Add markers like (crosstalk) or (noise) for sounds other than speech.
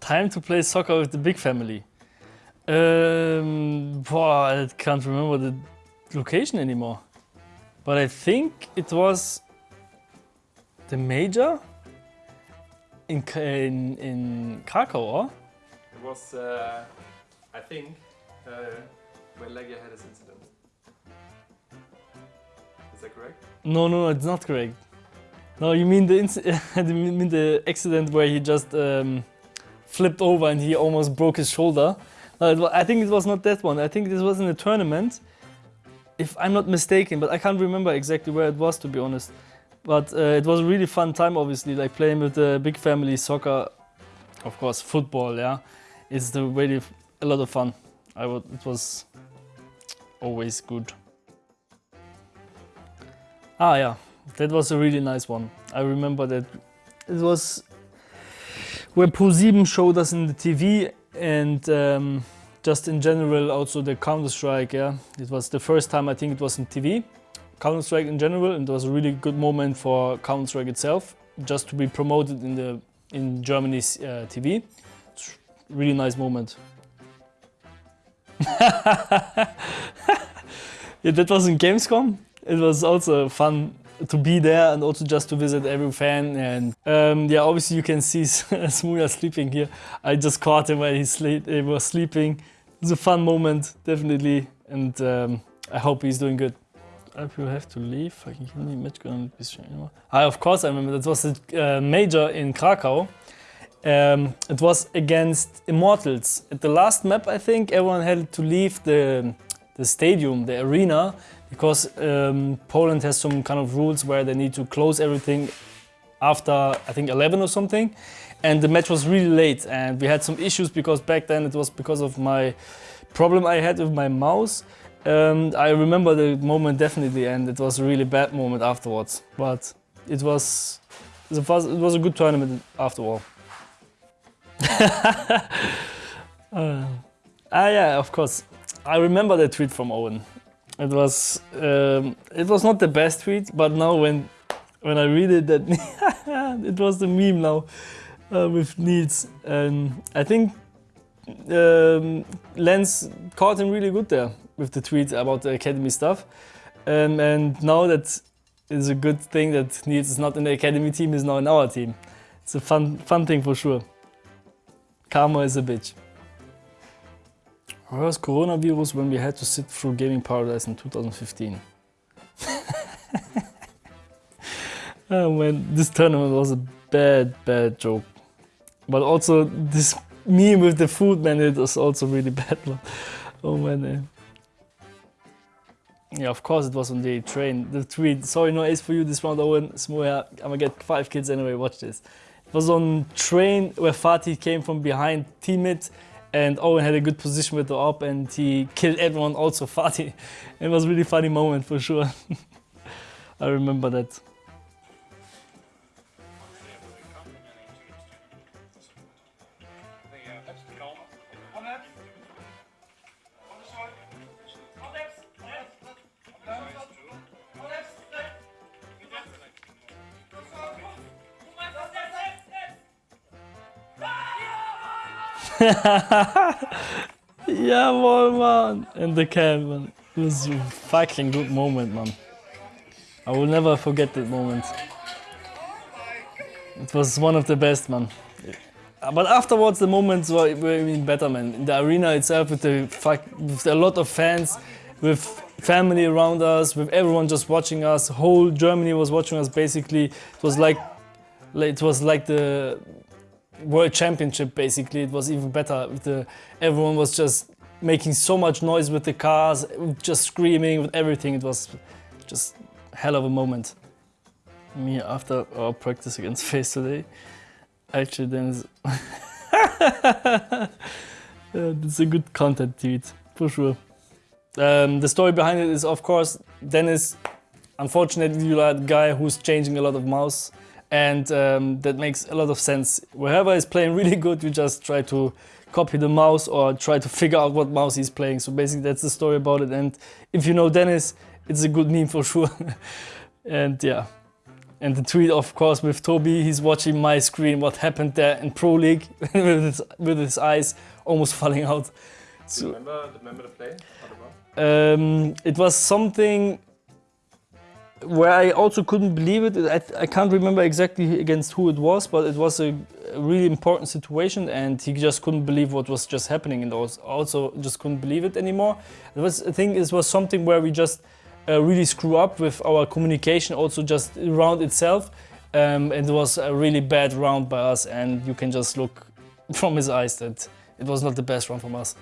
time to play soccer with the big family. Um, boah, I can't remember the location anymore. But I think it was the major in, in, in Krakow, or? It was, uh, I think, uh, when LEGIJA had his incident. Is that correct? No, no, it's not correct. No, you mean the inc- (laughs) you mean the accident where he just um, flipped over and he almost broke his shoulder. No, I think it was not that one. I think this was in a tournament, if I'm not mistaken. But I can't remember exactly where it was, to be honest. But uh, it was a really fun time, obviously, like playing with the big family, soccer, of course, football. Yeah, it's the really a lot of fun. I would. It was always good. Ah, yeah, that was a really nice one. I remember that it was where ProSieben showed us in the TV and um, just in general also the Counter Strike. Yeah, it was the first time I think it was in TV. Counter Strike in general, and it was a really good moment for Counter Strike itself, just to be promoted in the in Germany's uh, TV. It's really nice moment. (laughs) yeah, that was in Gamescom. It was also fun to be there and also just to visit every fan. And um, yeah, obviously you can see (laughs) smooya sleeping here. I just caught him while he, sleep, he was sleeping. It was a fun moment, definitely. And um, I hope he's doing good. I you have to leave, I can nicht mitgehen, ein bisschen. I, of course, I remember. That was a uh, major in Krakow. Um, it was against Immortals. At the last map, I think everyone had to leave the, the stadium, the arena, because um, Poland has some kind of rules where they need to close everything after I think 11 or something. And the match was really late, and we had some issues because back then it was because of my problem I had with my mouse. Um, I remember the moment definitely, and it was a really bad moment afterwards. But it was it was, it was a good tournament after all. (laughs) Uh, ah yeah, of course. I remember the tweet from Owen. It was um, it was not the best tweet, but now when when I read it, that (laughs) it was the meme now uh, with Niels, and I think um, Lens caught him really good there with the tweet about the academy stuff, um, and now that is a good thing that Niels is not in the academy team, is now in our team. It's a fun fun thing for sure. Karma is a bitch. Worst coronavirus when we had to sit through Gaming Paradise in 2015. (laughs) oh man, this tournament was a bad, bad joke. But also this meme with the food, man, it was also really (laughs) bad. Oh man. eh. Yeah, of course it was on the train. The tweet, sorry, no ace for you this round, Owen. smooya, I'm gonna get five kids anyway, watch this. It was on train where Fatih came from behind teammate and Owen had a good position with the op and he killed everyone, also (laughs) Fatih. It was really funny moment for sure. (laughs) I remember that. (laughs) Jawohl, man. In the camp, man. It was a fucking good moment, man. I will never forget that moment. It was one of the best, man. But afterwards, the moments were, were even better, man. In the arena itself, with the fuck, with a lot of fans, with family around us, with everyone just watching us. Whole Germany was watching us. Basically, it was like it was like the world championship. Basically, it was even better. The everyone was just making so much noise with the cars, just screaming with everything. It was just hell of a moment. Me after our practice against (laughs) FaZe today, actually then (laughs) it's a good content tweet for sure. Um, the story behind it is of course Dennis. Unfortunately, you are a guy who's changing a lot of mouse, and um, that makes a lot of sense. Wherever he's playing really good, you just try to copy the mouse or try to figure out what mouse he's playing. So basically, that's the story about it. And if you know Dennis, it's a good meme for (laughs) sure. and yeah, And the tweet, of course, with Toby, he's watching my screen, what happened there in Pro League (laughs) with, his, with his eyes almost (laughs) falling out. Do you So, remember, remember the play? Um, it was something where I also couldn't believe it. I, I can't remember exactly against who it was, but it was a, really important situation, and he just couldn't believe what was just happening, and also, just couldn't believe it anymore. It was, I think, it was something where we just uh, really screw up with our communication, also just around itself, um, and it was a really bad round by us, and you can just look (laughs) from his eyes that it was not the best round from us.